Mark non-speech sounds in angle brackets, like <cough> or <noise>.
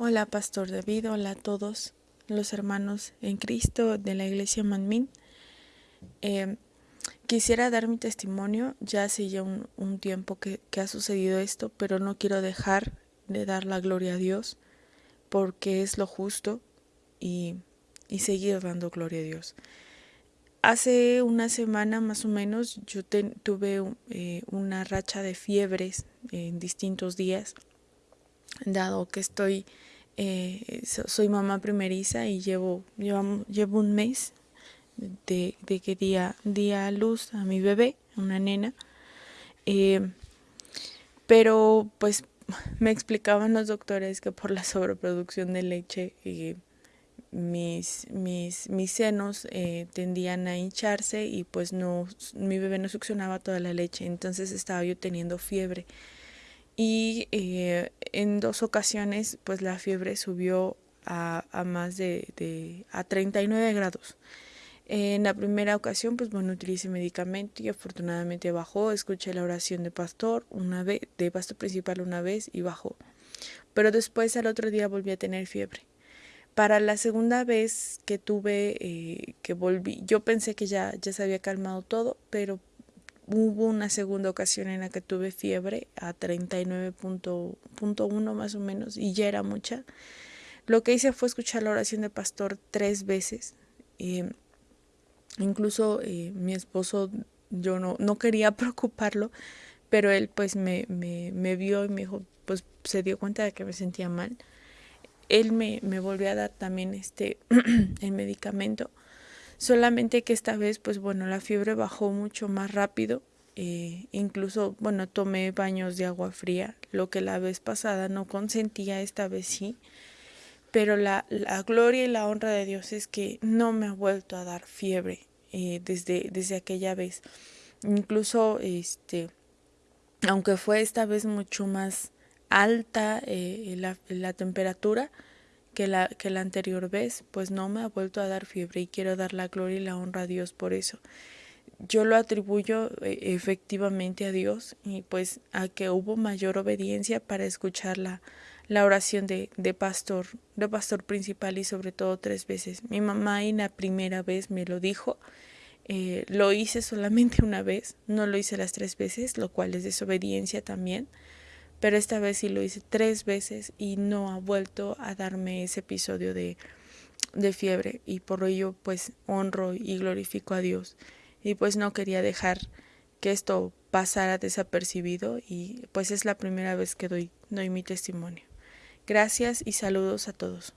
Hola, Pastor David, hola a todos los hermanos en Cristo de la Iglesia Manmin. Eh, quisiera dar mi testimonio, ya hace ya un, tiempo que, ha sucedido esto, pero no quiero dejar de dar la gloria a Dios porque es lo justo y, seguir dando gloria a Dios. Hace una semana más o menos yo tuve eh, una racha de fiebres en distintos días, dado que estoy eh, soy mamá primeriza y llevo, llevo, un mes de, que día día a luz a mi bebé, una nena. Eh, pero pues me explicaban los doctores que por la sobreproducción de leche eh, mis, mis, mis senos tendían a hincharse y pues no, mi bebé no succionaba toda la leche, entonces estaba yo teniendo fiebre y eh, en dos ocasiones pues la fiebre subió a, más de, de, a 39 grados. En la primera ocasión pues bueno utilicé medicamento y afortunadamente bajó, escuché la oración de pastor una vez, de pastor principal una vez y bajó. Pero después al otro día volví a tener fiebre. Para la segunda vez que tuve, eh, que volví, yo pensé que ya, ya se había calmado todo, pero hubo una segunda ocasión en la que tuve fiebre a 39.1 más o menos y ya era mucha. Lo que hice fue escuchar la oración de pastor tres veces. incluso eh, mi esposo, yo no, no quería <laughs> preocuparlo, pero él pues me, me, me, vio y me dijo, pues se dio cuenta de que me sentía mal. Él me, me volvió a dar también este <clears throat> el medicamento solamente que esta vez pues bueno la fiebre bajó mucho más rápido eh, incluso bueno tomé baños de agua fría lo que la vez pasada no consentía esta vez sí. Pero la, la gloria y la honra de Dios es que no me ha vuelto a dar fiebre eh, desde, desde aquella vez. Incluso este aunque fue esta vez mucho más alta eh, la, la temperatura que la, que la anterior vez, pues no me ha vuelto a dar fiebre y quiero dar la gloria y la honra a Dios por eso. Yo lo atribuyo eh, efectivamente a Dios y pues a que hubo mayor obediencia para escuchar la, la oración de, de pastor, de pastor principal y sobre todo tres veces. Mi mamá en la primera vez me lo dijo, eh, lo hice solamente una vez, no lo hice las tres veces, lo cual es desobediencia también pero esta vez sí lo hice tres veces y no ha vuelto a darme ese episodio de, de fiebre y por ello pues honro y glorifico a Dios y pues no quería dejar que esto pasara desapercibido y pues es la primera vez que doy, doy mi testimonio. Gracias y saludos a todos.